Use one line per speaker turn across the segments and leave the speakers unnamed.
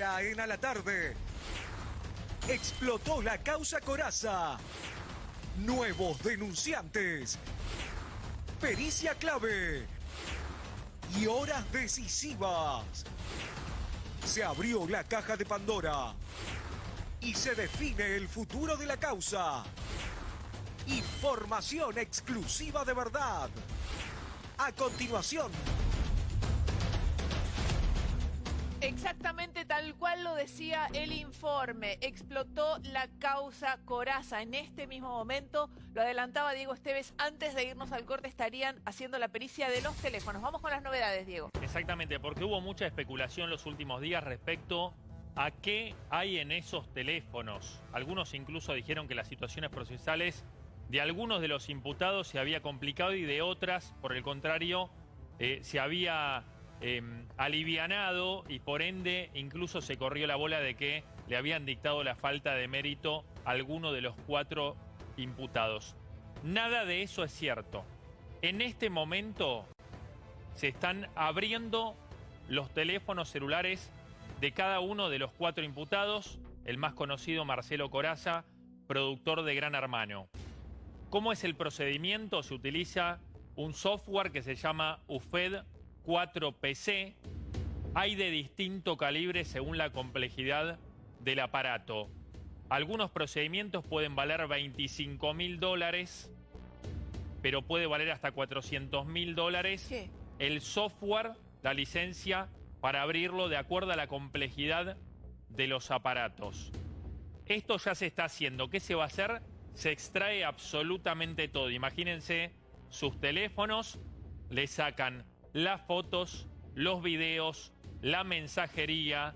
En a la tarde. Explotó la causa Coraza. Nuevos denunciantes. Pericia clave. Y horas decisivas. Se abrió la caja de Pandora. Y se define el futuro de la causa. Información exclusiva de verdad. A continuación.
Exactamente tal cual lo decía el informe. Explotó la causa Coraza. En este mismo momento, lo adelantaba Diego Esteves, antes de irnos al corte estarían haciendo la pericia de los teléfonos. Vamos con las novedades, Diego.
Exactamente, porque hubo mucha especulación los últimos días respecto a qué hay en esos teléfonos. Algunos incluso dijeron que las situaciones procesales de algunos de los imputados se había complicado y de otras, por el contrario, eh, se había em, alivianado y por ende incluso se corrió la bola de que le habían dictado la falta de mérito a alguno de los cuatro imputados. Nada de eso es cierto. En este momento se están abriendo los teléfonos celulares de cada uno de los cuatro imputados, el más conocido Marcelo Coraza, productor de Gran Hermano. ¿Cómo es el procedimiento? Se utiliza un software que se llama UFED 4PC. Hay de distinto calibre según la complejidad del aparato. Algunos procedimientos pueden valer 25 mil dólares, pero puede valer hasta 400 mil dólares.
¿Qué?
El software, la licencia, para abrirlo de acuerdo a la complejidad de los aparatos. Esto ya se está haciendo. ¿Qué se va a hacer? se extrae absolutamente todo. Imagínense sus teléfonos, le sacan las fotos, los videos, la mensajería,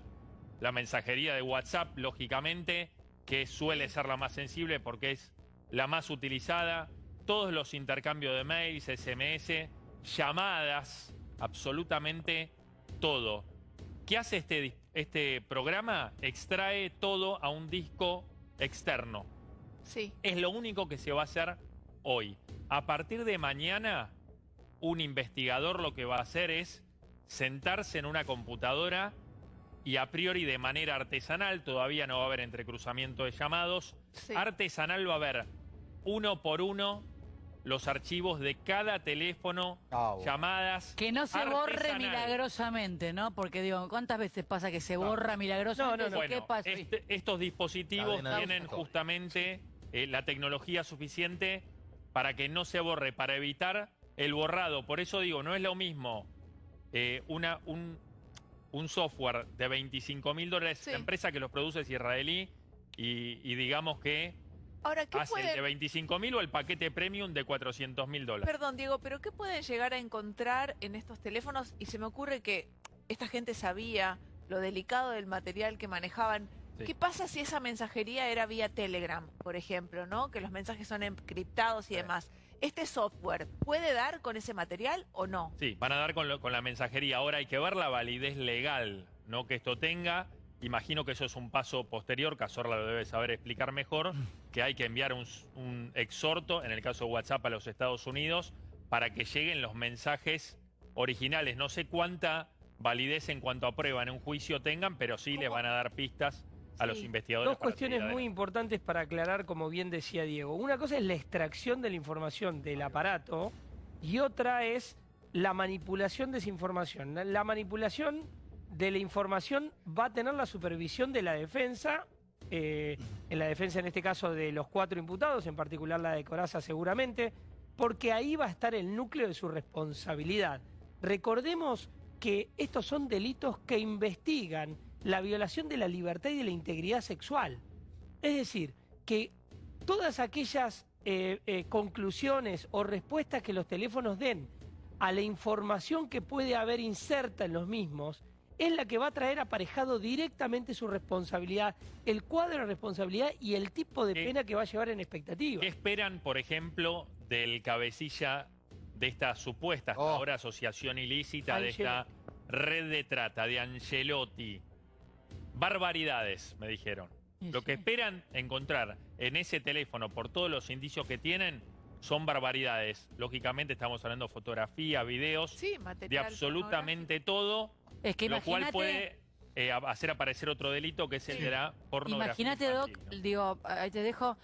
la mensajería de WhatsApp, lógicamente, que suele ser la más sensible porque es la más utilizada, todos los intercambios de mails, SMS, llamadas, absolutamente todo. ¿Qué hace este, este programa? Extrae todo a un disco externo.
Sí.
Es lo único que se va a hacer hoy. A partir de mañana, un investigador lo que va a hacer es sentarse en una computadora y a priori de manera artesanal, todavía no va a haber entrecruzamiento de llamados,
Sí.
artesanal va a haber uno por uno los archivos de cada teléfono,
Ah, bueno.
llamadas.
Que no se borre milagrosamente, ¿no? Porque digo, ¿cuántas veces pasa que se borra milagrosamente?
No, no, no.
¿Qué pasa?
este- estos dispositivos tienen justamente eh, la tecnología suficiente para que no se borre, para evitar el borrado. Por eso digo, no es lo mismo eh, una, un, un software de 25 mil dólares,
Sí.
la empresa que los produce es israelí, y, y digamos que
Ahora, ¿qué
hace el de
puede...
25 mil o el paquete premium de 400 mil dólares.
Perdón, Diego, pero ¿qué pueden llegar a encontrar en estos teléfonos? Y se me ocurre que esta gente sabía lo delicado del material que manejaban.
Sí.
¿Qué pasa si esa mensajería era vía Telegram, por ejemplo, ¿no? Que los mensajes son encriptados y
Sí.
demás. ¿Este software puede dar con ese material o no?
Sí, van a dar con, lo- con la mensajería. Ahora hay que ver la validez legal, no que esto tenga. Imagino que eso es un paso posterior, Cazorla lo debe saber explicar mejor, que hay que enviar un, exhorto, en el caso de WhatsApp, a los Estados Unidos, para que lleguen los mensajes originales. No sé cuánta validez en cuanto a prueba en un juicio tengan, pero sí les van a dar pistas a los investigadores.
Dos cuestiones muy
adelante.
importantes para aclarar, como bien decía Diego. Una cosa es la extracción de la información del aparato y otra es la manipulación de esa información. La- La manipulación de la información va a tener la supervisión de la defensa, eh, en la defensa en este caso de los cuatro imputados, en particular la de Coraza seguramente, porque ahí va a estar el núcleo de su responsabilidad. Recordemos que estos son delitos que investigan la violación de la libertad y de la integridad sexual. Es decir, que todas aquellas eh, eh, conclusiones o respuestas que los teléfonos den a la información que puede haber inserta en los mismos es la que va a traer aparejado directamente su responsabilidad, el cuadro de responsabilidad y el tipo de
¿Qué-
pena que va a llevar en expectativa.
¿Qué esperan, por ejemplo, del cabecilla de esta supuesta hasta
Oh.
ahora asociación ilícita de esta red de trata de Angelotti? Barbaridades, me dijeron. Lo que esperan encontrar en ese teléfono, por todos los indicios que tienen, son barbaridades. Lógicamente estamos hablando de fotografía, videos,
Sí,
de absolutamente todo,
Es que
lo cual puede eh, hacer aparecer otro delito que es el
Sí.
de la pornografía.
Imagínate, Doc, digo, ahí te dejo,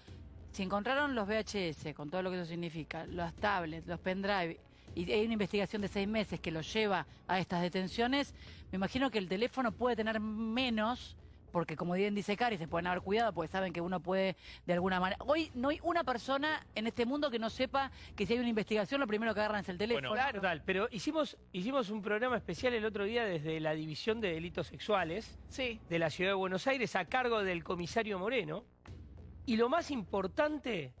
si encontraron los VHS, con todo lo que eso significa, las tablets, los pendrive, y hay una investigación de seis meses que los lleva a estas detenciones, me imagino que el teléfono puede tener menos, porque como bien dice Cari, se pueden haber cuidado, porque saben que uno puede de alguna manera... Hoy no hay una persona en este mundo que no sepa que si hay una investigación, lo primero que agarran es el teléfono.
Bueno,
Total, pero hicimos, hicimos un programa especial el otro día desde la División de Delitos Sexuales
Sí.
de la Ciudad de Buenos Aires a cargo del comisario Moreno. Y lo más importante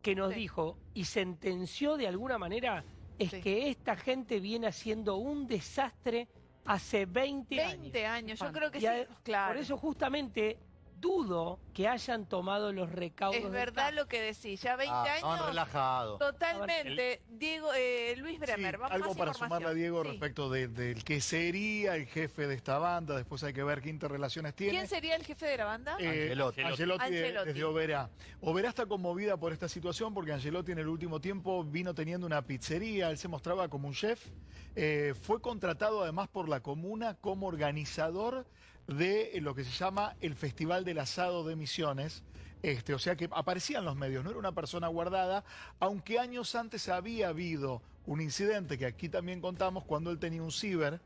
que nos
Sí.
dijo y sentenció de alguna manera es
Sí.
que esta gente viene haciendo un desastre hace 20, años.
20 años, yo creo que
Y
sí,
a-
claro.
Por eso justamente dudo que hayan tomado los recaudos.
es verdad lo que decís, ya 20
Ah,
años.
relajados.
Totalmente. Diego, eh, Luis Bremer,
Sí,
vamos
algo
más
para sumarle a Diego
Sí.
respecto de- del que sería el jefe de esta banda. Después hay que ver qué interrelaciones tiene.
¿Quién sería el jefe de la banda?
Eh,
Angelotti.
Angelotti, de-
Angelotti.
desde Oberá. Oberá está conmovida por esta situación porque Angelotti en el último tiempo vino teniendo una pizzería, él se mostraba como un chef. Eh, fue contratado además por la comuna como organizador de eh, lo que se llama el Festival del Asado de Misiones. Este, o sea que aparecía en los medios, no era una persona guardada, aunque años antes había habido un incidente que aquí también contamos cuando él tenía un ciber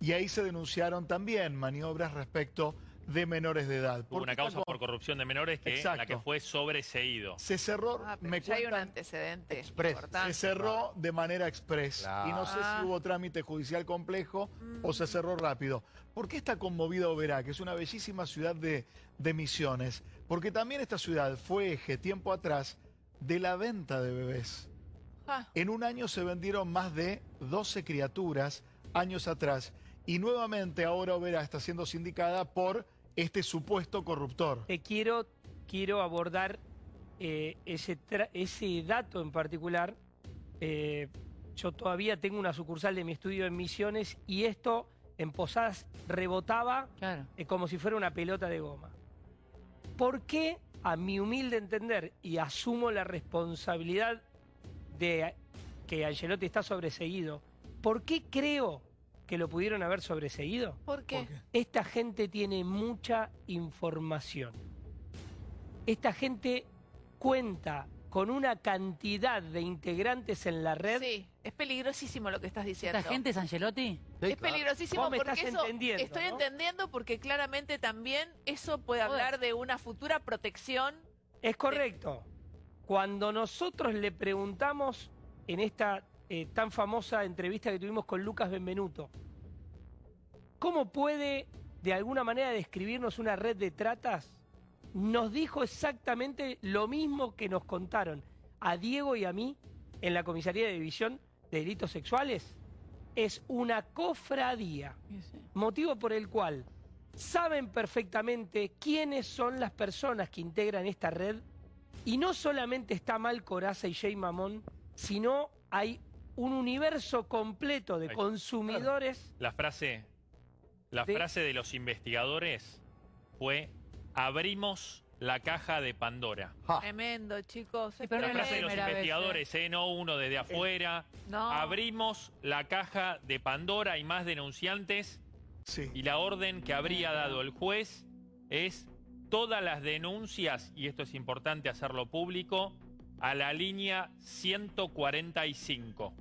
y ahí se denunciaron también maniobras respecto de menores de edad.
Hubo una causa por corrupción de menores que
Exacto.
la que fue sobreseído.
se cerró,
Ah,
me
ya hay un antecedente
Express.
importante.
se cerró de manera express.
Claro.
Y no sé
Ah.
si hubo trámite judicial complejo o se cerró rápido. ¿Por qué está conmovida Oberá, que es una bellísima ciudad de, de misiones? Porque también esta ciudad fue eje tiempo atrás de la venta de bebés.
Ah,
En un año se vendieron más de 12 criaturas años atrás. Y nuevamente ahora Oberá está siendo sindicada por este supuesto corruptor.
Te quiero, quiero abordar eh, ese, ese dato en particular. Eh, yo todavía tengo una sucursal de mi estudio en Misiones y esto en Posadas rebotaba
Claro.
eh, como si fuera una pelota de goma. ¿Por qué, a mi humilde entender, y asumo la responsabilidad de que Angelotti está sobreseído, ¿por qué creo que lo pudieron haber sobreseído?
¿Por qué?
Esta gente tiene mucha información. Esta gente cuenta con una cantidad de integrantes en la red.
Sí, es peligrosísimo lo que estás diciendo.
¿Esta gente es Angelotti?
Sí,
es
claro.
peligrosísimo
Vos me
porque
estás
eso
entendiendo,
estoy
¿no?
entendiendo porque claramente también eso puede hablar de una futura protección.
Es correcto. Cuando nosotros le preguntamos en esta eh, tan famosa entrevista que tuvimos con Lucas Benvenuto, ¿cómo puede de alguna manera describirnos una red de tratas? Nos dijo exactamente lo mismo que nos contaron a Diego y a mí en la comisaría de división de delitos sexuales. Es una cofradía motivo por el cual saben perfectamente quiénes son las personas que integran esta red y no solamente está mal Coraza y Jay Mamón, sino hay un universo completo de consumidores.
La frase, la
De-
frase de los investigadores fue abrimos la caja de Pandora.
Ja.
Tremendo, chicos. es
La
es la
frase de los
vez,
investigadores, ¿eh? no uno desde afuera.
No.
Abrimos la caja de Pandora y más denunciantes
Sí.
y la orden que habría dado el juez es todas las denuncias, y esto es importante hacerlo público, a la línea 145.